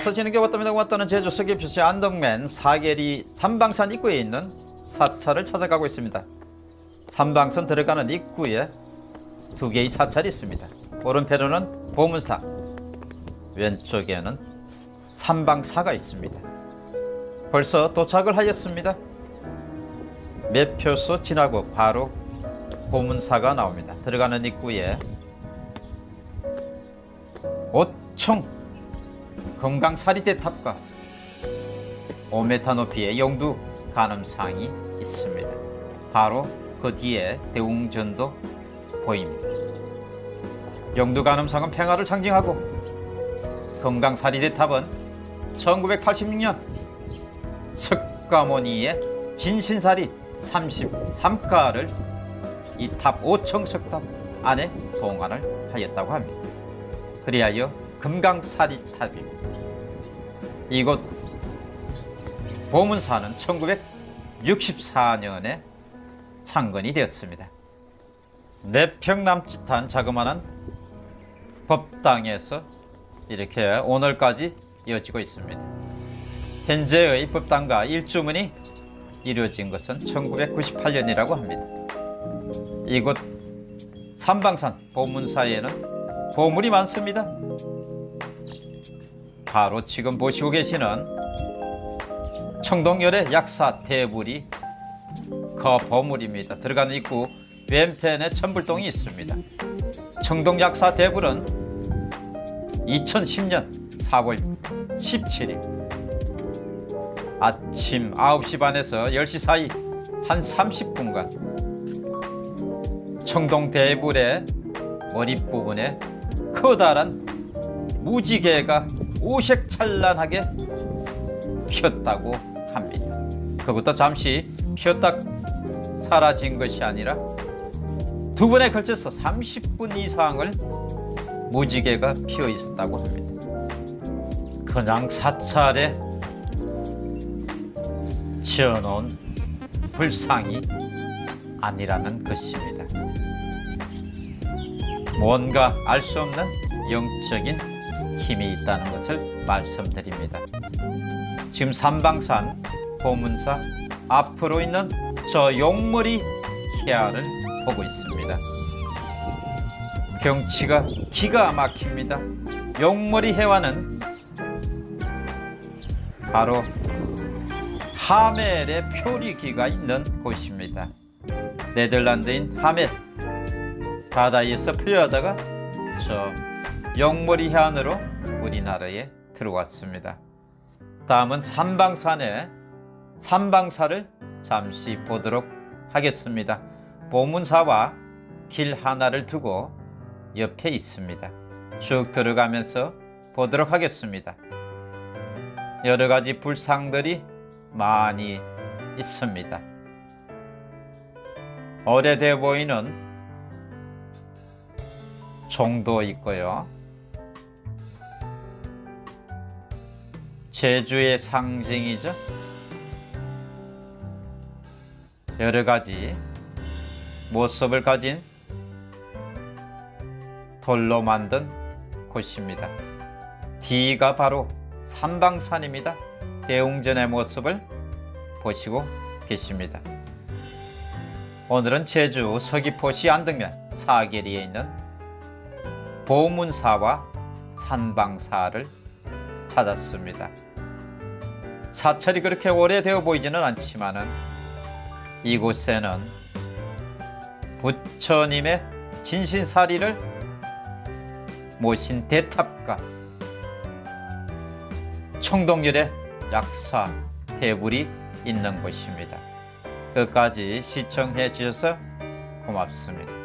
안녕하세요 지는 게 왔답니다 왔다는 제주 서귀표시 안덕면 사계리 삼방산 입구에 있는 사찰을 찾아가고 있습니다. 삼방선 들어가는 입구에 두 개의 사찰이 있습니다. 오른편에는 보문사 왼쪽에는 삼방사가 있습니다. 벌써 도착을 하였습니다. 매표소 지나고 바로 보문사가 나옵니다. 들어가는 입구에 오총 건강사리대탑과 5m 높이의 영두 간음상이 있습니다. 바로 그 뒤에 대웅전도 보입니다. 영두 간음상은 평화를 상징하고 건강사리대탑은 1986년 석가모니의 진신사리 33가를 이 탑 5층 석탑 안에 봉안을 하였다고 합니다. 그리하여 금강사리탑입니다. 이곳 보문사는 1964년에 창건이 되었습니다. 4평 남짓한 자그마한 법당에서 이렇게 오늘까지 이어지고 있습니다. 현재의 법당과 일주문이 이루어진 것은 1998년이라고 합니다. 이곳 삼방산 보문사에는 보물이 많습니다. 바로 지금 보시고 계시는 청동열의 약사 대불이 그 보물입니다. 들어가는 입구 왼편에 천불동이 있습니다. 청동약사 대불은 2010년 4월 17일 아침 9시 반에서 10시 사이 한 30분간 청동 대불의 머릿부분에 커다란 무지개가 오색찬란하게 피었다고 합니다. 그것도 잠시 피었다 사라진 것이 아니라 두 번에 걸쳐서 30분 이상을 무지개가 피어 있었다고 합니다. 그냥 사찰에 지어놓은 불상이 아니라는 것입니다. 뭔가 알 수 없는 영적인 힘이 있다는 것을 말씀드립니다. 지금 삼방산 보문사 앞으로 있는 저 용머리 해안을 보고 있습니다. 경치가 기가 막힙니다. 용머리 해안은 바로 하멜의 표리기가 있는 곳입니다. 네덜란드인 하멜 바다에서 풀려하다가 저 영머리 해안으로 우리나라에 들어왔습니다. 다음은 삼방산의 삼방사를 잠시 보도록 하겠습니다. 보문사와 길 하나를 두고 옆에 있습니다. 쭉 들어가면서 보도록 하겠습니다. 여러 가지 불상들이 많이 있습니다. 오래돼 보이는 종도 있고요. 제주의 상징이죠. 여러 가지 모습을 가진 돌로 만든 곳입니다. 뒤가 바로 삼방산입니다. 대웅전의 모습을 보시고 계십니다. 오늘은 제주 서귀포시 안덕면 사계리에 있는 보문사와 산방사를 찾았습니다. 사찰이 그렇게 오래되어 보이지는 않지만 은 이곳에는 부처님의 진신사리를 모신 대탑과 청동열의 약사 대불이 있는 곳입니다. 끝까지 시청해 주셔서 고맙습니다.